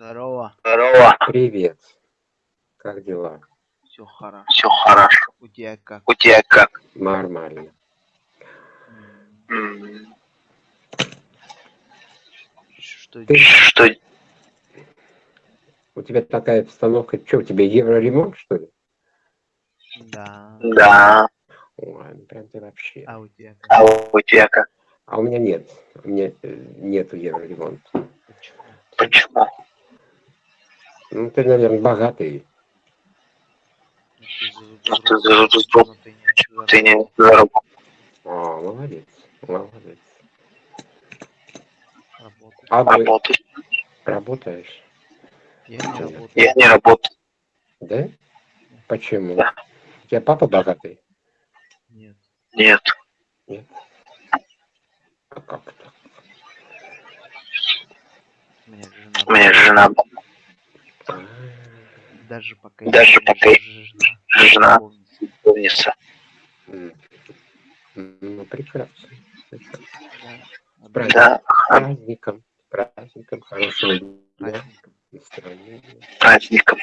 Здорово. Здорово. Привет. Как дела? Все хорошо. Все хорошо. У тебя как? У тебя как? Нормально. Что Ты- Что? У тебя такая обстановка, что, у тебя евроремонт, что ли? Да. Да. Ой, ну прям ты вообще. А у тебя как? А у тебя как? А у меня нет. У меня э, нету евроремонта. Почему? Почему? Ну, ты, наверное, богатый. Ну, ты но не Ты не заработал. О, молодец. Молодец. Работал. А ты Работать. работаешь? Я не работаю. Я не работаю. Да? Почему? Да. У тебя папа богатый? Нет. Нет. А как так? У меня жена. У меня жена, А, Даже пока Даже пока жена. м. Ну, прекрасно. прекрасно. Да. С праздником. Да. Праздником. Праздником. Хорошего дня. Праздником.